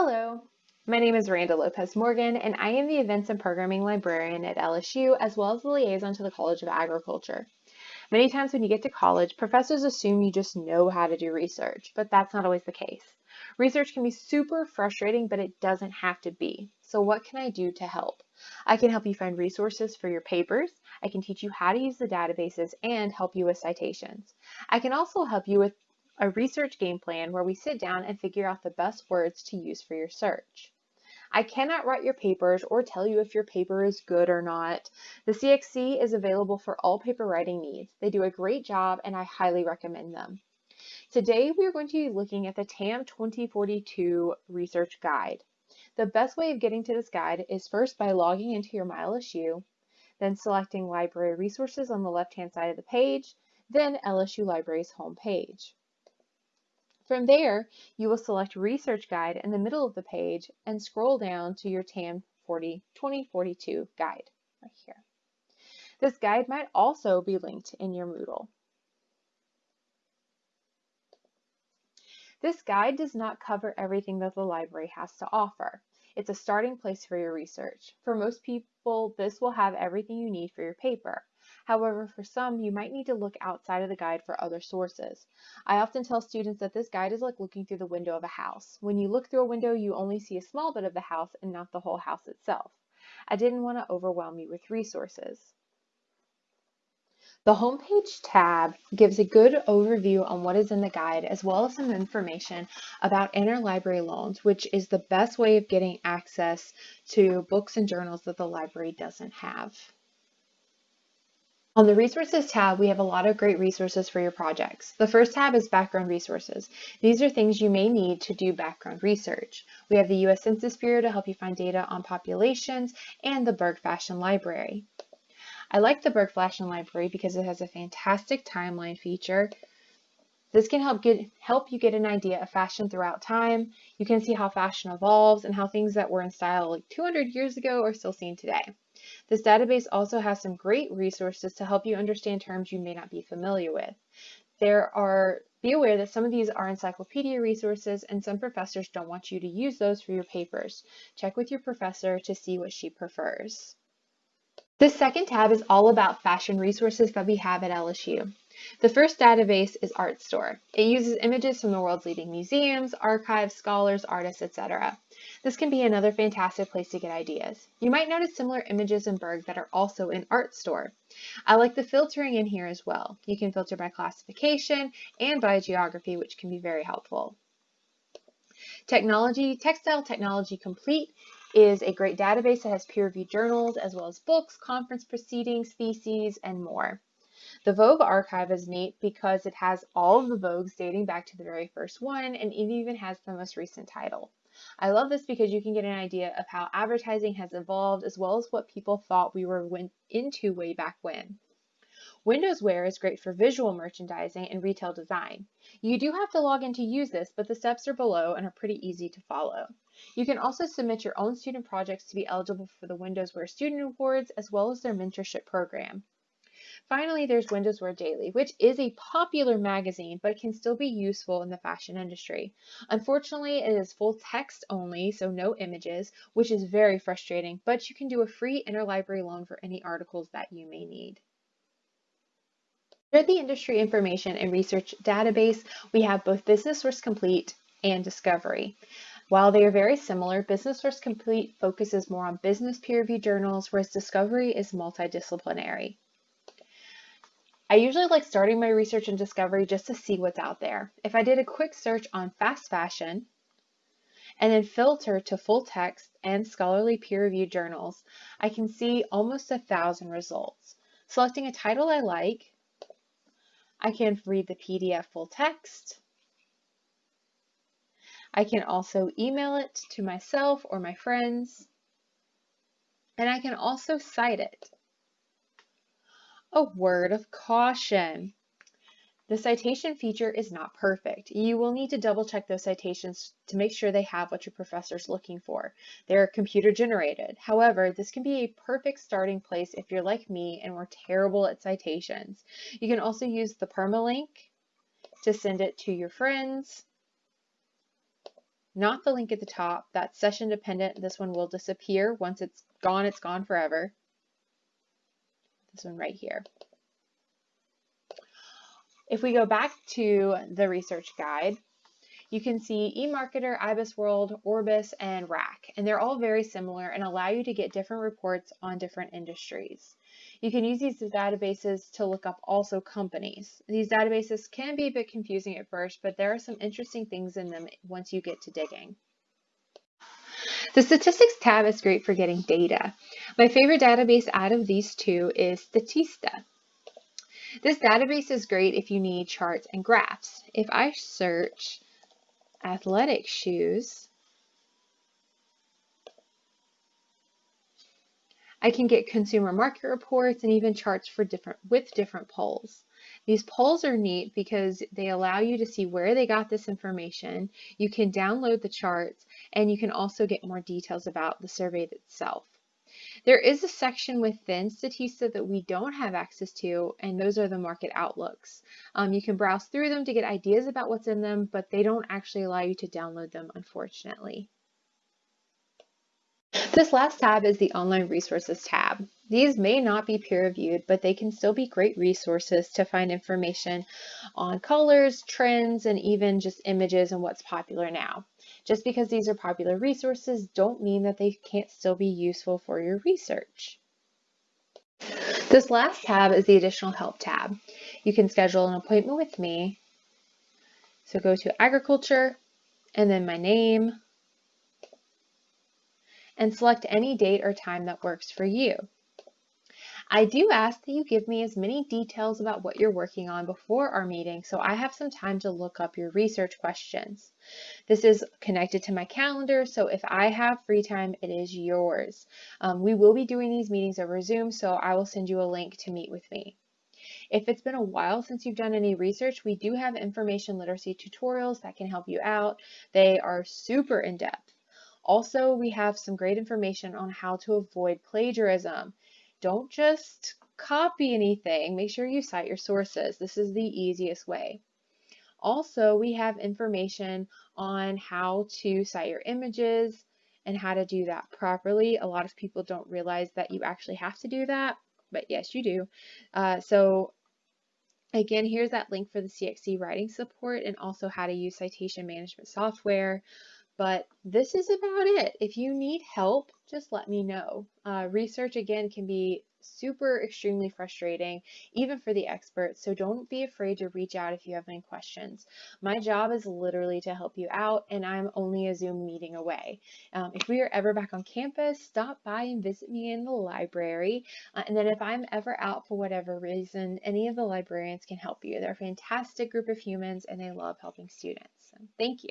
Hello, my name is Randa Lopez Morgan, and I am the Events and Programming Librarian at LSU, as well as the liaison to the College of Agriculture. Many times when you get to college, professors assume you just know how to do research, but that's not always the case. Research can be super frustrating, but it doesn't have to be. So what can I do to help? I can help you find resources for your papers. I can teach you how to use the databases and help you with citations. I can also help you with a research game plan where we sit down and figure out the best words to use for your search. I cannot write your papers or tell you if your paper is good or not. The CXC is available for all paper writing needs. They do a great job and I highly recommend them. Today we are going to be looking at the TAM 2042 Research Guide. The best way of getting to this guide is first by logging into your MyLSU, then selecting Library Resources on the left-hand side of the page, then LSU Library's home page. From there, you will select Research Guide in the middle of the page and scroll down to your TAM 40, 2042 guide right here. This guide might also be linked in your Moodle. This guide does not cover everything that the library has to offer. It's a starting place for your research. For most people, this will have everything you need for your paper. However, for some, you might need to look outside of the guide for other sources. I often tell students that this guide is like looking through the window of a house. When you look through a window, you only see a small bit of the house and not the whole house itself. I didn't want to overwhelm you with resources. The Homepage tab gives a good overview on what is in the guide as well as some information about interlibrary loans, which is the best way of getting access to books and journals that the library doesn't have. On the Resources tab, we have a lot of great resources for your projects. The first tab is Background Resources. These are things you may need to do background research. We have the U.S. Census Bureau to help you find data on populations and the Berg Fashion Library. I like the Berg Fashion Library because it has a fantastic timeline feature. This can help get help you get an idea of fashion throughout time. You can see how fashion evolves and how things that were in style like 200 years ago are still seen today. This database also has some great resources to help you understand terms you may not be familiar with. There are, be aware that some of these are encyclopedia resources and some professors don't want you to use those for your papers. Check with your professor to see what she prefers. This second tab is all about fashion resources that we have at LSU. The first database is Artstor. It uses images from the world's leading museums, archives, scholars, artists, etc. This can be another fantastic place to get ideas. You might notice similar images in Berg that are also in Artstor. I like the filtering in here as well. You can filter by classification and by geography, which can be very helpful. Technology, Textile Technology Complete is a great database that has peer-reviewed journals as well as books, conference proceedings, theses, and more. The Vogue archive is neat because it has all of the Vogues dating back to the very first one and it even has the most recent title. I love this because you can get an idea of how advertising has evolved as well as what people thought we were into way back when. Windows Wear is great for visual merchandising and retail design. You do have to log in to use this, but the steps are below and are pretty easy to follow. You can also submit your own student projects to be eligible for the Windows Wear Student Awards as well as their mentorship program. Finally, there's Women's Wear Daily, which is a popular magazine, but can still be useful in the fashion industry. Unfortunately, it is full text only, so no images, which is very frustrating, but you can do a free interlibrary loan for any articles that you may need. Under the industry information and research database, we have both Business Source Complete and Discovery. While they are very similar, Business Source Complete focuses more on business peer-reviewed journals, whereas Discovery is multidisciplinary. I usually like starting my research and discovery just to see what's out there. If I did a quick search on fast fashion and then filter to full text and scholarly peer-reviewed journals, I can see almost a thousand results. Selecting a title I like, I can read the PDF full text. I can also email it to myself or my friends, and I can also cite it. A word of caution. The citation feature is not perfect. You will need to double check those citations to make sure they have what your professor is looking for. They're computer generated. However, this can be a perfect starting place if you're like me and we're terrible at citations. You can also use the permalink to send it to your friends. not the link at the top. That's session dependent. This one will disappear. Once it's gone, it's gone forever. This one right here. If we go back to the research guide, you can see eMarketer, IBISWorld, Orbis, and RAC, and they're all very similar and allow you to get different reports on different industries. You can use these databases to look up also companies. These databases can be a bit confusing at first, but there are some interesting things in them once you get to digging. The statistics tab is great for getting data. My favorite database out of these two is Statista. This database is great if you need charts and graphs. If I search athletic shoes, I can get consumer market reports and even charts for different with different polls. These polls are neat because they allow you to see where they got this information. You can download the charts and you can also get more details about the survey itself. There is a section within Statista that we don't have access to, and those are the market outlooks. Um, you can browse through them to get ideas about what's in them, but they don't actually allow you to download them, unfortunately. This last tab is the Online Resources tab. These may not be peer-reviewed, but they can still be great resources to find information on colors, trends, and even just images and what's popular now. Just because these are popular resources don't mean that they can't still be useful for your research. This last tab is the additional help tab. You can schedule an appointment with me. So go to agriculture and then my name and select any date or time that works for you. I do ask that you give me as many details about what you're working on before our meeting so I have some time to look up your research questions. This is connected to my calendar, so if I have free time, it is yours. Um, we will be doing these meetings over Zoom, so I will send you a link to meet with me. If it's been a while since you've done any research, we do have information literacy tutorials that can help you out. They are super in-depth. Also, we have some great information on how to avoid plagiarism. Don't just copy anything. Make sure you cite your sources. This is the easiest way. Also, we have information on how to cite your images and how to do that properly. A lot of people don't realize that you actually have to do that, but yes, you do. Uh, so again, here's that link for the CXC writing support and also how to use citation management software. But this is about it. If you need help, just let me know. Uh, research, again, can be super extremely frustrating, even for the experts. So don't be afraid to reach out if you have any questions. My job is literally to help you out, and I'm only a Zoom meeting away. Um, if we are ever back on campus, stop by and visit me in the library. Uh, and then if I'm ever out for whatever reason, any of the librarians can help you. They're a fantastic group of humans, and they love helping students. So thank you.